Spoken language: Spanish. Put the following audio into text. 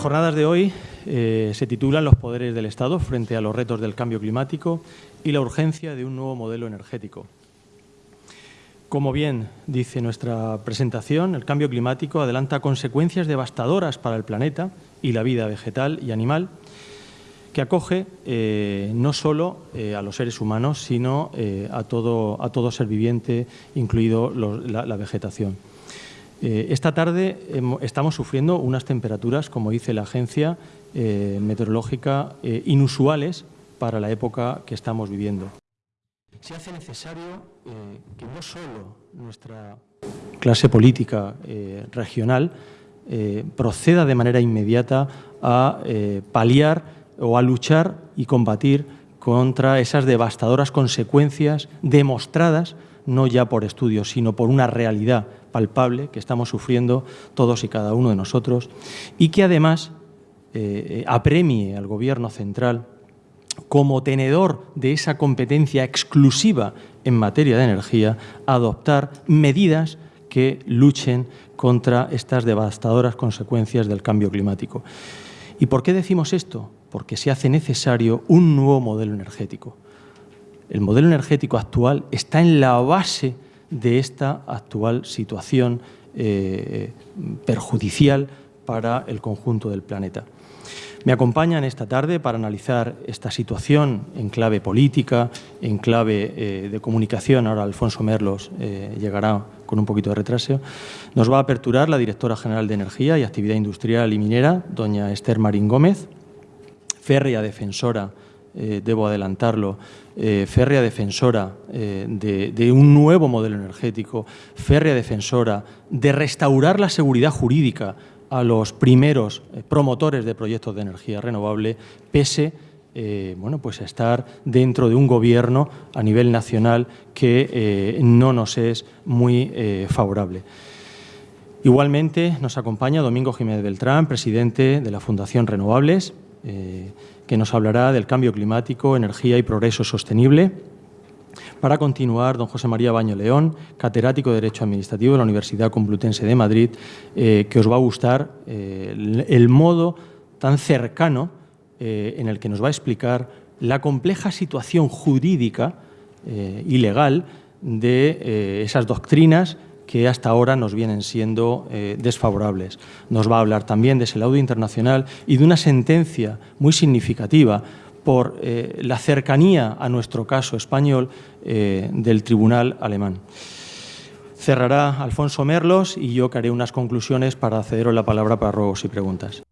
jornadas de hoy eh, se titulan Los poderes del Estado frente a los retos del cambio climático y la urgencia de un nuevo modelo energético. Como bien dice nuestra presentación, el cambio climático adelanta consecuencias devastadoras para el planeta y la vida vegetal y animal, que acoge eh, no solo eh, a los seres humanos, sino a, todo, a, todo, ser viviente, incluido la vegetación. Eh, esta tarde estamos sufriendo unas temperaturas, como dice la agencia eh, meteorológica, eh, inusuales para la época que estamos viviendo. Se hace necesario que no solo nuestra clase política regional proceda de manera inmediata a paliar o a luchar y combatir contra esas devastadoras consecuencias demostradas no ya por estudios, sino por una realidad palpable que estamos sufriendo todos y cada uno de nosotros y que además eh, apremie al Gobierno central como tenedor de esa competencia exclusiva en materia de energía, adoptar medidas que luchen contra estas devastadoras consecuencias del cambio climático. ¿Y por qué decimos esto? Porque se hace necesario un nuevo modelo energético el modelo energético actual está en la base de esta actual situación eh, perjudicial para el conjunto del planeta. Me acompañan esta tarde para analizar esta situación en clave política, en clave eh, de comunicación. Ahora Alfonso Merlos eh, llegará con un poquito de retraso. Nos va a aperturar la directora general de Energía y Actividad Industrial y Minera, doña Esther Marín Gómez, férrea defensora eh, debo adelantarlo, eh, férrea defensora eh, de, un nuevo modelo energético, férrea defensora de restaurar la seguridad jurídica a los primeros promotores de proyectos de energía renovable, pese bueno, pues a estar dentro de un gobierno a nivel nacional que no nos es muy favorable. Igualmente nos acompaña Domingo Jiménez Beltrán, presidente de la Fundación Renovables, que nos hablará del cambio climático, energía y progreso sostenible. Para continuar, don José María Baño León, catedrático de Derecho Administrativo de la Universidad Complutense de Madrid, eh, que os va a gustar eh, el, modo tan cercano eh, en el que nos va a explicar la compleja situación jurídica y legal de esas doctrinas que hasta ahora nos vienen siendo eh, desfavorables. Nos va a hablar también de ese laudo internacional y de una sentencia muy significativa por eh, la cercanía a nuestro caso español eh, del tribunal alemán. Cerrará Alfonso Merlos y yo que haré unas conclusiones para cederos la palabra para ruegos y preguntas.